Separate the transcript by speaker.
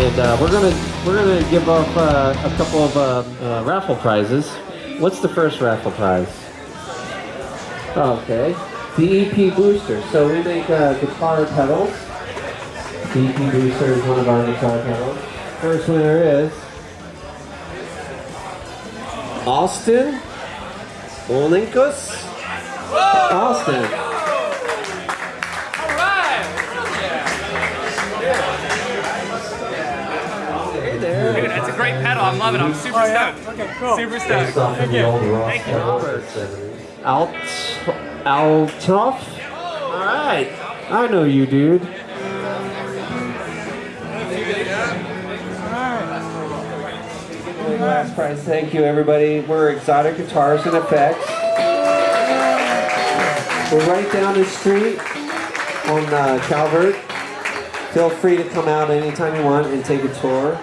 Speaker 1: and uh, we're gonna we're gonna give off uh, a couple of uh, uh, raffle prizes. What's the first raffle prize? Okay, the EP Booster. So we make uh, guitar pedals. The EP Booster is one of our guitar pedals. First winner is Austin Olinkus. Austin. There.
Speaker 2: Dude, that's a great pedal. I'm loving it. I'm super stoked.
Speaker 3: Okay, cool.
Speaker 2: Super stoked.
Speaker 1: Thank
Speaker 2: you.
Speaker 1: Thank
Speaker 2: you.
Speaker 1: Alt, Altoff. All right, I know you, dude. Last prize. Thank you, everybody. We're Xotic Guitars and Effects. We're right down the street on uh, Calvert. Feel free to come out anytime you want and take a tour.